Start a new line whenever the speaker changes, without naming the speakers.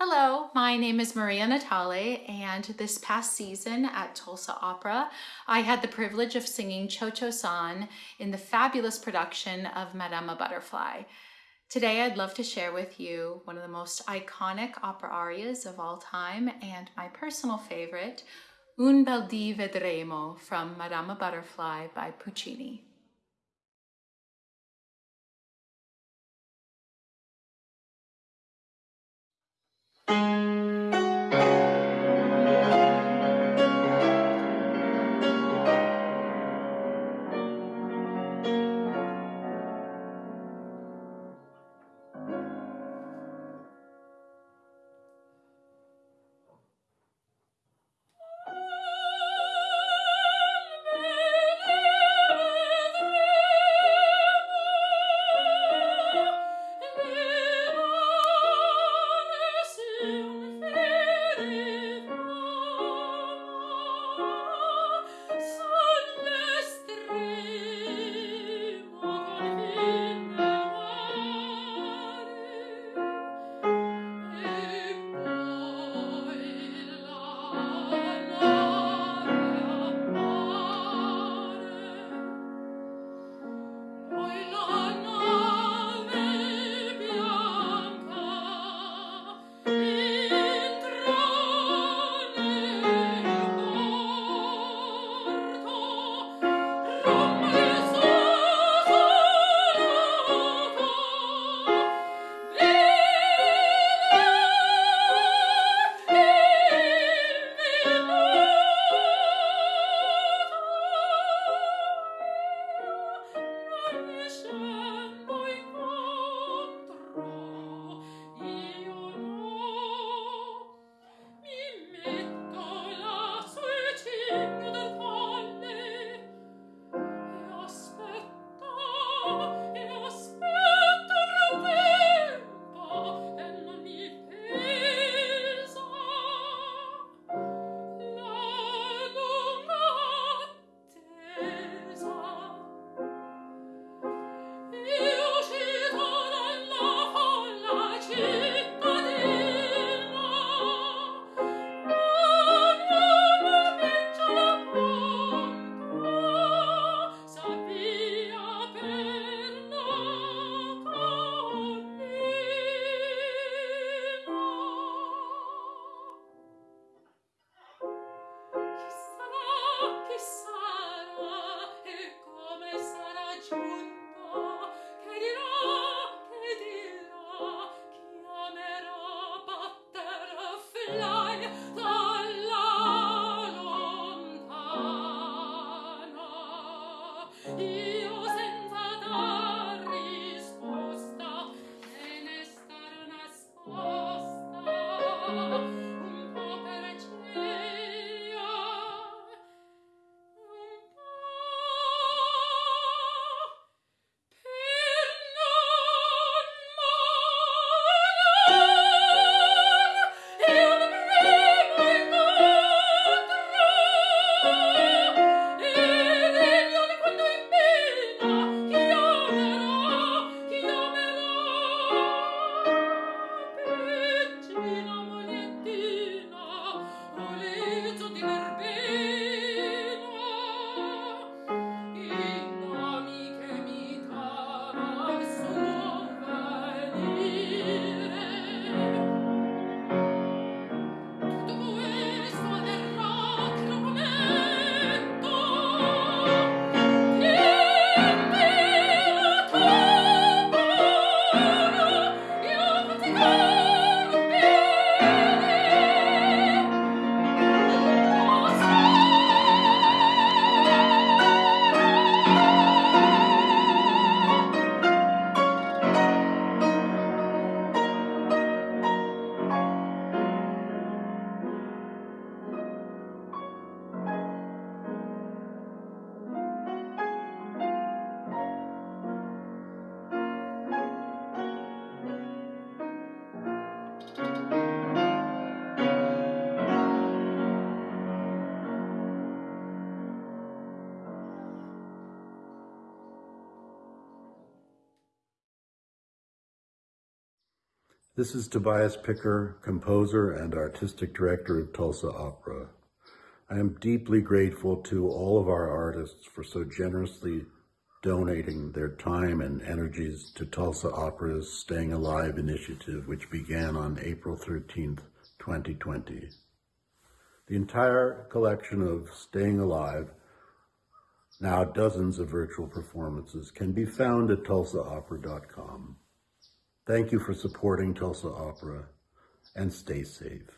Hello, my name is Maria Natale, and this past season at Tulsa Opera, I had the privilege of singing Cho Cho San in the fabulous production of Madama Butterfly. Today, I'd love to share with you one of the most iconic opera arias of all time and my personal favorite, Un bel dì vedremo from Madama Butterfly by Puccini.
This is Tobias Picker, composer and artistic director of Tulsa Opera. I am deeply grateful to all of our artists for so generously donating their time and energies to Tulsa Opera's Staying Alive initiative, which began on April 13th, 2020. The entire collection of Staying Alive, now dozens of virtual performances, can be found at tulsaopera.com. Thank you for supporting Tulsa Opera and stay safe.